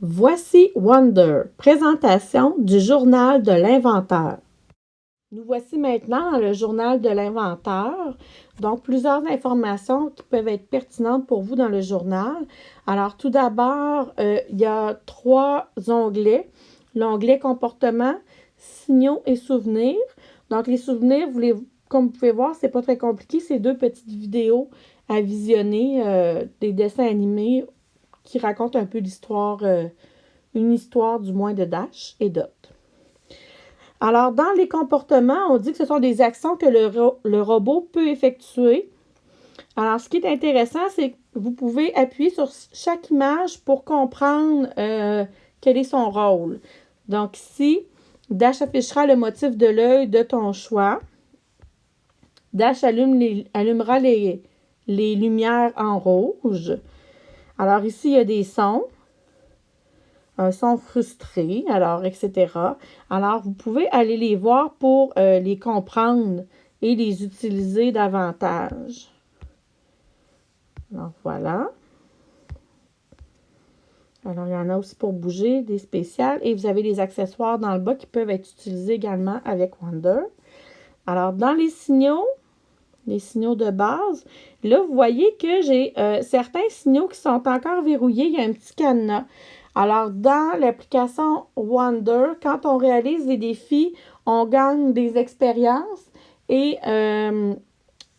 Voici Wonder, présentation du journal de l'inventeur. Nous voici maintenant dans le journal de l'inventeur. Donc, plusieurs informations qui peuvent être pertinentes pour vous dans le journal. Alors, tout d'abord, euh, il y a trois onglets. L'onglet comportement, signaux et souvenirs. Donc, les souvenirs, vous comme vous pouvez voir, c'est pas très compliqué. C'est deux petites vidéos à visionner, euh, des dessins animés qui raconte un peu l'histoire, euh, une histoire du moins de Dash et Dot. Alors, dans les comportements, on dit que ce sont des actions que le, robot peut effectuer. Alors, ce qui est intéressant, c'est que vous pouvez appuyer sur chaque image pour comprendre euh, quel est son rôle. Donc, ici, Dash affichera le motif de l'œil de ton choix. Dash allumera les, les lumières en rouge. Alors ici, il y a des sons. Un son frustré, alors, etc. Alors, vous pouvez aller les voir pour euh, les comprendre et les utiliser davantage. Alors, voilà. Alors, il y en a aussi pour bouger, des spéciales. Et vous avez des accessoires dans le bas qui peuvent être utilisés également avec Wonder. Alors, dans les signaux, les signaux de base. Là, vous voyez que j'ai euh, certains signaux qui sont encore verrouillés. Il y a un petit cadenas. Alors, dans l'application Wonder, quand on réalise des défis, on gagne des expériences et euh,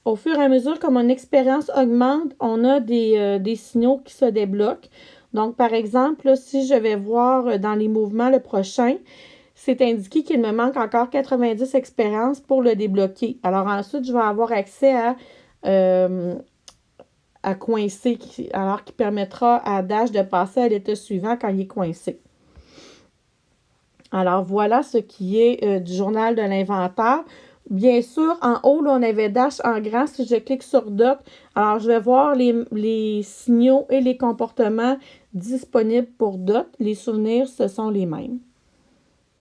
au fur et à mesure que mon expérience augmente, on a des, euh, des, signaux qui se débloquent. Donc, par exemple, si je vais voir dans les mouvements le prochain, c'est indiqué qu'il me manque encore 90 expériences pour le débloquer. Alors ensuite, je vais avoir accès à, euh, coincer, alors qui permettra à Dash de passer à l'état suivant quand il est coincé. Alors voilà ce qui est euh, du journal de l'inventaire. Bien sûr, en haut, on avait Dash en grand. Si je clique sur Dot, alors je vais voir les, les signaux et les comportements disponibles pour Dot. Les souvenirs, ce sont les mêmes.